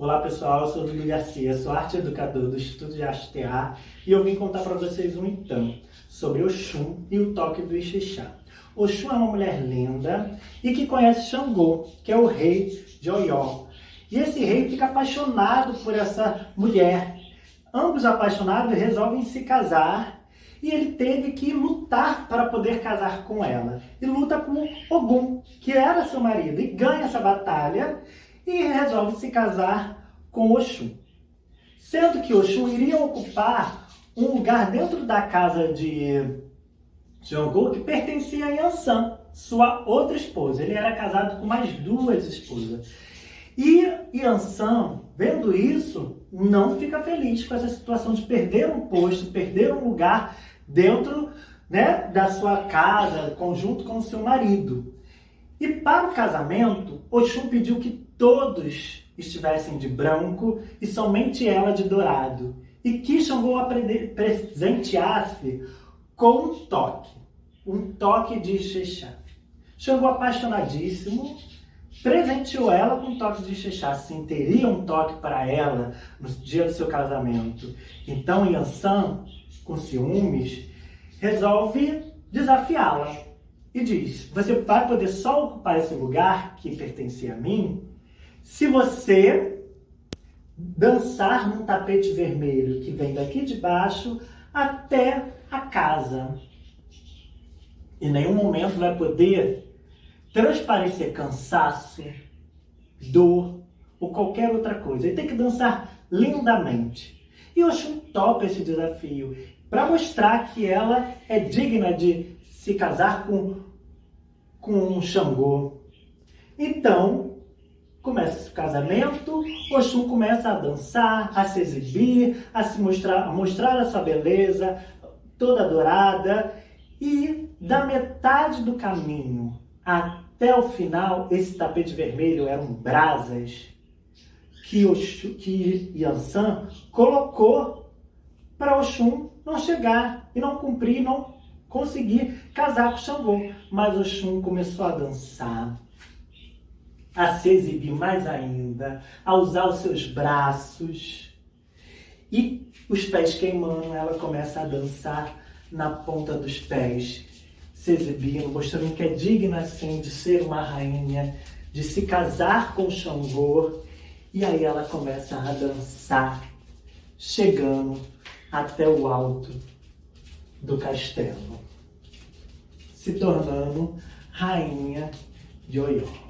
Olá pessoal, eu sou o Dudu Garcia, sou arte educador do Instituto de Arte e eu vim contar para vocês um então sobre Oxum e o toque do Ixixá. Oxum é uma mulher linda e que conhece Xangô, que é o rei de Oió. E esse rei fica apaixonado por essa mulher. Ambos apaixonados resolvem se casar e ele teve que lutar para poder casar com ela. E luta com Ogum, que era seu marido, e ganha essa batalha e resolve se casar com Oxum. Sendo que Oxum iria ocupar um lugar dentro da casa de Jangô que pertencia a Yansan, sua outra esposa. Ele era casado com mais duas esposas. E Yansan, vendo isso, não fica feliz com essa situação de perder um posto, perder um lugar dentro né, da sua casa, conjunto com o seu marido. E para o casamento, Oxum pediu que todos estivessem de branco e somente ela de dourado. E que Xangô presenteasse com um toque, um toque de Xexá. Xangô apaixonadíssimo, presenteou ela com um toque de Xexá. Sim, teria um toque para ela no dia do seu casamento. Então Yansan, com ciúmes, resolve desafiá-la e diz: Você vai poder só ocupar esse lugar que pertencia a mim se você dançar num tapete vermelho que vem daqui de baixo até a casa. Em nenhum momento vai poder transparecer cansaço, dor ou qualquer outra coisa. Ele tem que dançar lindamente. E Oxum topa esse desafio para mostrar que ela é digna de se casar com, com um Xangô. Então, começa o casamento, Oxum começa a dançar, a se exibir, a se mostrar, a mostrar a sua beleza, toda dourada. E da metade do caminho até o final, esse tapete vermelho eram brasas que, Oxum, que Yansan colocou para Oxum não chegar e não cumprir, não conseguir casar com Xangô. Mas Oxum começou a dançar, a se exibir mais ainda, a usar os seus braços. E os pés queimando, ela começa a dançar na ponta dos pés, se exibindo, mostrando que é digna assim de ser uma rainha, de se casar com Xangô. E aí ela começa a dançar, chegando até o alto do castelo, se tornando rainha de Oió.